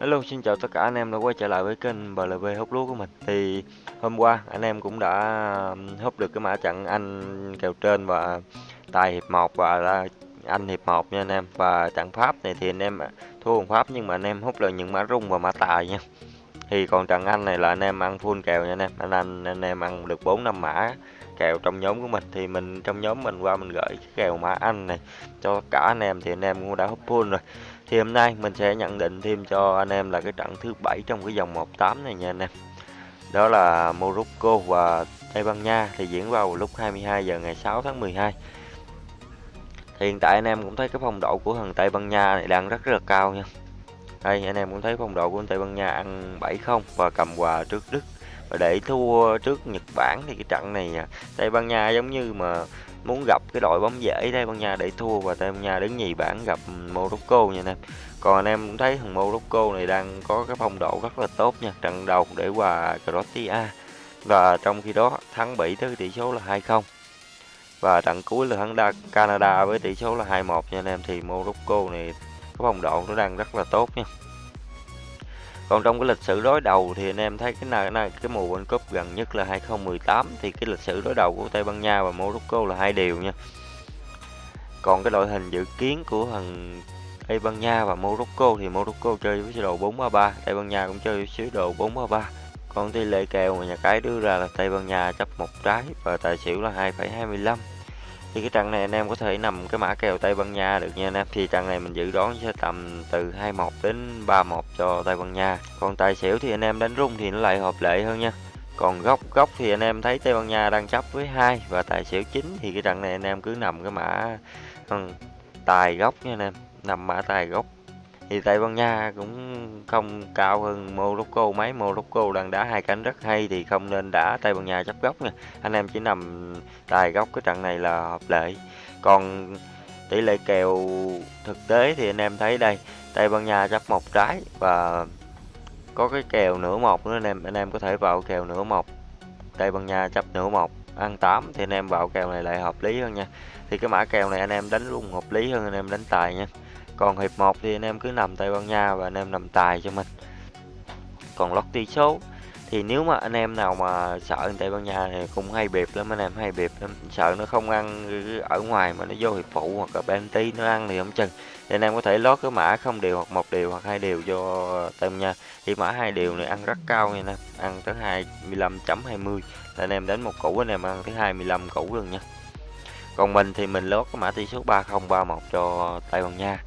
Hello, xin chào tất cả anh em đã quay trở lại với kênh BLV hút lúa của mình. Thì hôm qua anh em cũng đã hút được cái mã trận Anh kèo trên và tài hiệp 1 và Anh hiệp 1 nha anh em. Và trận Pháp này thì anh em à, thua bằng Pháp nhưng mà anh em hút được những mã rung và mã tài nha. Thì còn trận Anh này là anh em ăn full kèo nha anh em. Anh anh, anh em ăn được 4 năm mã kèo trong nhóm của mình thì mình, trong nhóm mình qua mình gửi cái kèo mã Anh này cho cả anh em thì anh em cũng đã hấp full rồi. Thì hôm nay mình sẽ nhận định thêm cho anh em là cái trận thứ bảy trong cái dòng 18 này nha anh em. Đó là Morocco và Tây Ban Nha thì diễn vào lúc 22 giờ ngày 6 tháng 12 thì hiện tại anh em cũng thấy cái phong độ của thằng Tây Ban Nha này đang rất rất là cao nha. Đây, anh em cũng thấy phong độ của Tây Ban Nha ăn 7-0 và cầm quà trước Đức và để thua trước Nhật Bản thì cái trận này à, Tây Ban Nha giống như mà muốn gặp cái đội bóng dễ Tây Ban Nha để thua và Tây Ban Nha đứng nhì bảng gặp Morocco nha anh em. Còn anh em cũng thấy thằng Morocco này đang có cái phong độ rất là tốt nha, trận đầu để qua Croatia và trong khi đó thắng Bỉ tới tỷ số là 2-0 và trận cuối là thắng Canada với tỷ số là 2-1 nha anh em, thì Morocco này cái phong độ nó đang rất là tốt nha còn trong cái lịch sử đối đầu thì anh em thấy cái này, này cái mùa World Cup gần nhất là 2018 thì cái lịch sử đối đầu của Tây Ban Nha và Morocco là hai điều nha. Còn cái đội hình dự kiến của thằng Tây Ban Nha và Morocco thì Morocco chơi với sơ đồ 433 Tây Ban Nha cũng chơi với sơ đồ 433 còn tỷ lệ kèo mà nhà cái đưa ra là Tây Ban Nha chấp một trái và tài xỉu là 2,25 thì cái trận này anh em có thể nằm cái mã kèo Tây Ban Nha được nha anh em. Thì trận này mình dự đoán sẽ tầm từ 21 đến 31 cho Tây Ban Nha. Còn tài xỉu thì anh em đánh rung thì nó lại hợp lệ hơn nha. Còn góc góc thì anh em thấy Tây Ban Nha đang chấp với hai và tài xỉu chính thì cái trận này anh em cứ nằm cái mã ừ, tài góc nha anh em. Nằm mã tài góc thì Tây Ban Nha cũng không cao hơn Morocco mấy. Morocco đang đá hai cánh rất hay thì không nên đá Tây Ban Nha chấp góc nha. Anh em chỉ nằm tài góc cái trận này là hợp lệ. Còn tỷ lệ kèo thực tế thì anh em thấy đây Tây Ban Nha chấp một trái và có cái kèo nửa một nữa, anh em anh em có thể vào kèo nửa một. Tây Ban Nha chấp nửa một, ăn 8 thì anh em vào kèo này lại hợp lý hơn nha. Thì cái mã kèo này anh em đánh luôn hợp lý hơn, anh em đánh tài nha còn hiệp 1 thì anh em cứ nằm Tây Ban Nha và anh em nằm tài cho mình. Còn lót tỷ số thì nếu mà anh em nào mà sợ Tây Ban Nha thì cũng hay bịp lắm, anh em hay bịp lắm. Sợ nó không ăn ở ngoài mà nó vô hiệp phụ hoặc là penalty nó ăn thì không chừng. Thì anh em có thể lót cái mã không điều hoặc một điều hoặc hai điều cho Tây Ban Nha. Thì mã hai điều này ăn rất cao nha anh em. Ăn tới 25.20 là anh em đánh một củ, anh em ăn tới 25 củ luôn nha còn mình thì mình lót cái mã tỷ số 3031 cho Tây Ban Nha.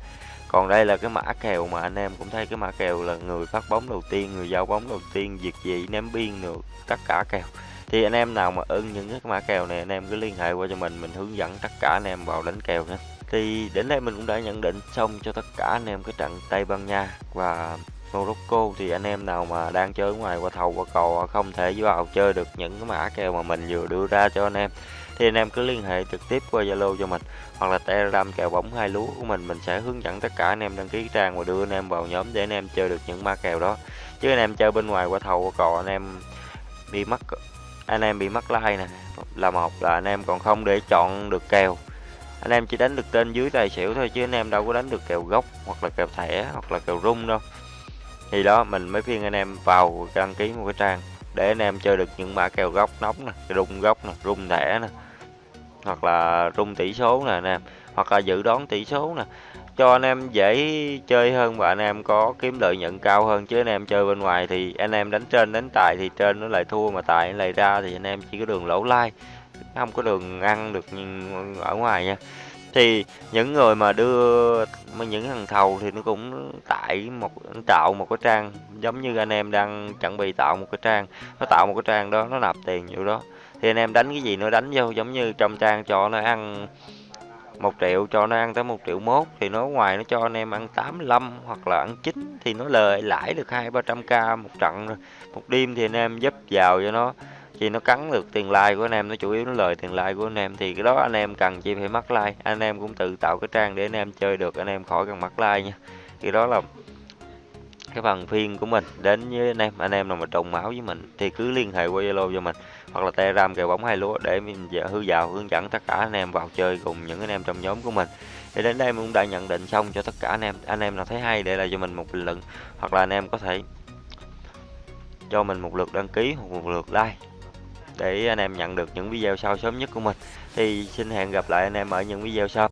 Còn đây là cái mã kèo mà anh em cũng thấy cái mã kèo là người phát bóng đầu tiên, người giao bóng đầu tiên diệt dị, ném biên được tất cả kèo. Thì anh em nào mà ưng những cái mã kèo này, anh em cứ liên hệ qua cho mình mình hướng dẫn tất cả anh em vào đánh kèo nhé thì đến đây mình cũng đã nhận định xong cho tất cả anh em cái trận Tây Ban Nha và Morocco. Thì anh em nào mà đang chơi ngoài qua thầu, qua cò, không thể vào chơi được những cái mã kèo mà mình vừa đưa ra cho anh em thì anh em cứ liên hệ trực tiếp qua Zalo cho mình hoặc là Telegram kèo bóng hai lúa của mình mình sẽ hướng dẫn tất cả anh em đăng ký trang và đưa anh em vào nhóm để anh em chơi được những ma kèo đó chứ anh em chơi bên ngoài qua thầu qua cò anh em bị mất anh em bị mất like nè là một là anh em còn không để chọn được kèo anh em chỉ đánh được tên dưới tài xỉu thôi chứ anh em đâu có đánh được kèo gốc hoặc là kèo thẻ hoặc là kèo rung đâu thì đó mình mới khuyên anh em vào đăng ký một cái trang để anh em chơi được những mã kèo gốc nóng nè rung gốc nè rung thẻ nè hoặc là rung tỷ số nè anh em hoặc là dự đoán tỷ số nè. Cho anh em dễ chơi hơn và anh em có kiếm lợi nhuận cao hơn, chứ anh em chơi bên ngoài thì anh em đánh trên đánh tài thì trên nó lại thua mà tài lại ra thì anh em chỉ có đường lỗ lai, không có đường ăn được ở ngoài nha. Thì những người mà đưa những thằng thầu thì nó cũng tại một tạo một cái trang giống như anh em đang chuẩn bị tạo một cái trang, nó tạo một cái trang đó, nó nạp tiền vô đó thì anh em đánh cái gì nó đánh vô, giống như trong trang cho nó ăn một triệu, cho nó ăn tới một triệu mốt, thì nó ngoài nó cho anh em ăn 85 hoặc là ăn chín, thì nó lời lãi được hai, ba trăm k một trận rồi. Một đêm thì anh em giúp vào cho nó thì nó cắn được tiền like của anh em, nó chủ yếu nó lời tiền like của anh em, thì cái đó anh em cần chỉ phải mắc like. Anh em cũng tự tạo cái trang để anh em chơi được, anh em khỏi cần mắc like nha. Thì đó là cái phần phiên của mình đến với anh em. Anh em nào mà trùng máu với mình thì cứ liên hệ qua Zalo cho mình, hoặc là Telegram kèo bóng hai lúa để mình dạ, hư vào hướng dẫn tất cả anh em vào chơi cùng những anh em trong nhóm của mình. Thì đến đây mình cũng đã nhận định xong cho tất cả anh em. Anh em nào thấy hay để lại cho mình một bình luận, hoặc là anh em có thể cho mình một lượt đăng ký hoặc một lượt like để anh em nhận được những video sau sớm nhất của mình. Thì xin hẹn gặp lại anh em ở những video sau.